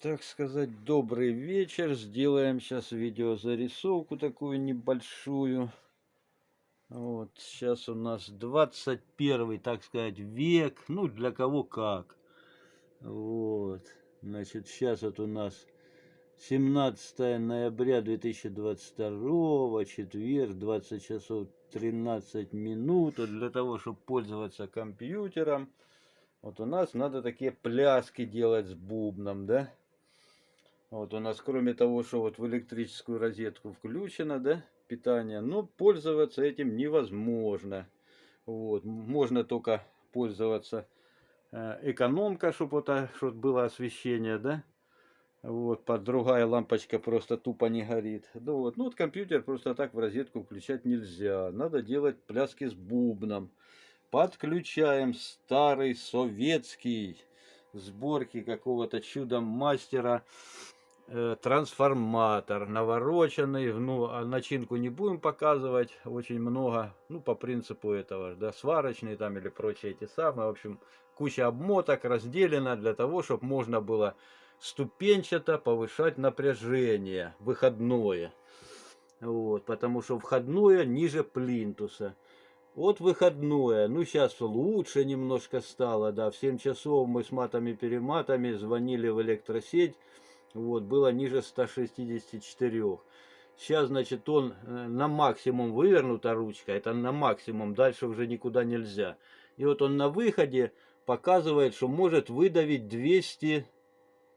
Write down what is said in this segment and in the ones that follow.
так сказать, добрый вечер. Сделаем сейчас видеозарисовку такую небольшую. Вот, сейчас у нас 21, так сказать, век. Ну, для кого как. Вот, значит, сейчас вот у нас 17 ноября 2022, четверг, 20 часов 13 минут. Для того, чтобы пользоваться компьютером, вот у нас надо такие пляски делать с бубном, да? Вот у нас, кроме того, что вот в электрическую розетку включено, да, питание, но пользоваться этим невозможно. Вот, можно только пользоваться э, экономка, чтобы вот, а, чтобы было освещение, да. Вот, под другая лампочка просто тупо не горит. Ну вот, ну вот компьютер просто так в розетку включать нельзя. Надо делать пляски с бубном. Подключаем старый советский сборки какого-то чудом мастера трансформатор навороченный, ну, начинку не будем показывать, очень много, ну, по принципу этого, да, сварочный там или прочие эти самые, в общем, куча обмоток разделена для того, чтобы можно было ступенчато повышать напряжение, выходное, вот, потому что входное ниже плинтуса. Вот выходное, ну сейчас лучше немножко стало, да, в 7 часов мы с матами-перематами звонили в электросеть, вот, было ниже 164. Сейчас, значит, он э, на максимум вывернута ручка, это на максимум, дальше уже никуда нельзя. И вот он на выходе показывает, что может выдавить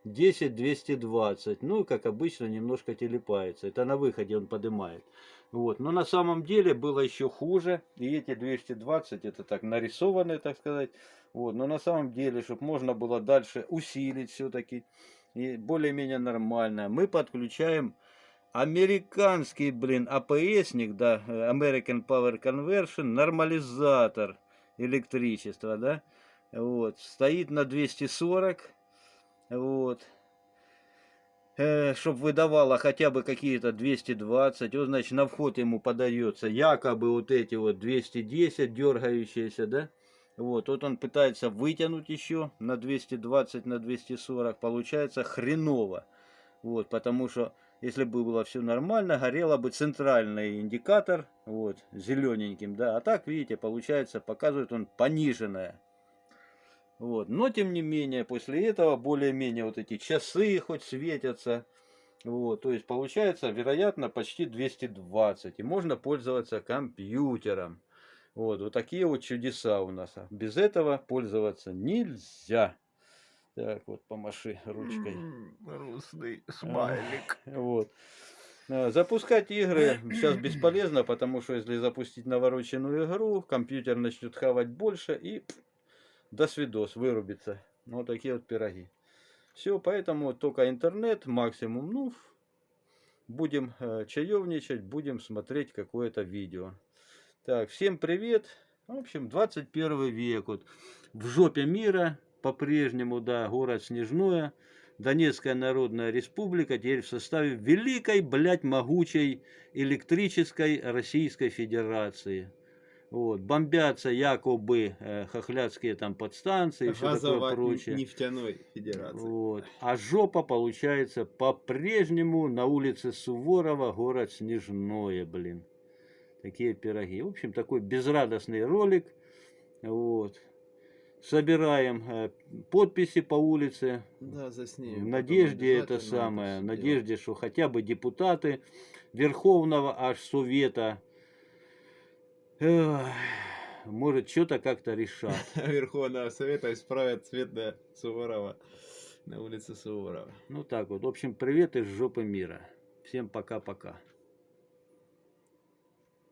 210-220. Ну, как обычно, немножко телепается. Это на выходе он поднимает. Вот. Но на самом деле было еще хуже. И эти 220, это так нарисованные, так сказать. Вот. Но на самом деле, чтобы можно было дальше усилить все-таки более-менее нормально. Мы подключаем американский, блин, АПСник, да, American Power Conversion, нормализатор электричества, да, вот, стоит на 240, вот, э, чтобы выдавало хотя бы какие-то 220, вот, значит, на вход ему подается якобы вот эти вот 210 дергающиеся, да, вот, вот он пытается вытянуть еще на 220, на 240, получается хреново. Вот, потому что если бы было все нормально, горело бы центральный индикатор, вот, зелененьким, да. А так, видите, получается, показывает он пониженное. Вот, но тем не менее, после этого более-менее вот эти часы хоть светятся. Вот, то есть получается, вероятно, почти 220. И можно пользоваться компьютером. Вот, вот такие вот чудеса у нас. Без этого пользоваться нельзя. Так, вот помаши ручкой. Грустный смайлик. Вот. А, запускать игры сейчас бесполезно, потому что если запустить навороченную игру, компьютер начнет хавать больше и до свидос, вырубится. Вот такие вот пироги. Все, поэтому только интернет максимум. Ну, будем э, чаевничать, будем смотреть какое-то видео. Так, всем привет. В общем, 21 век. Вот в жопе мира по-прежнему, да, город Снежное. Донецкая Народная Республика теперь в составе великой, блядь, могучей электрической Российской Федерации. Вот, бомбятся якобы э, хохлядские там подстанции и все такое прочее. нефтяной федерации. Вот. А жопа получается по-прежнему на улице Суворова, город Снежное, блин такие пироги. В общем, такой безрадостный ролик. Вот. Собираем э, подписи по улице. Да, засни. В надежде это самое, в надежде, что хотя бы депутаты Верховного аж Совета может что-то как-то решат. Верховного Совета исправят цвет на Суворова, на улице Суворова. Ну так вот. В общем, привет из жопы мира. Всем пока-пока.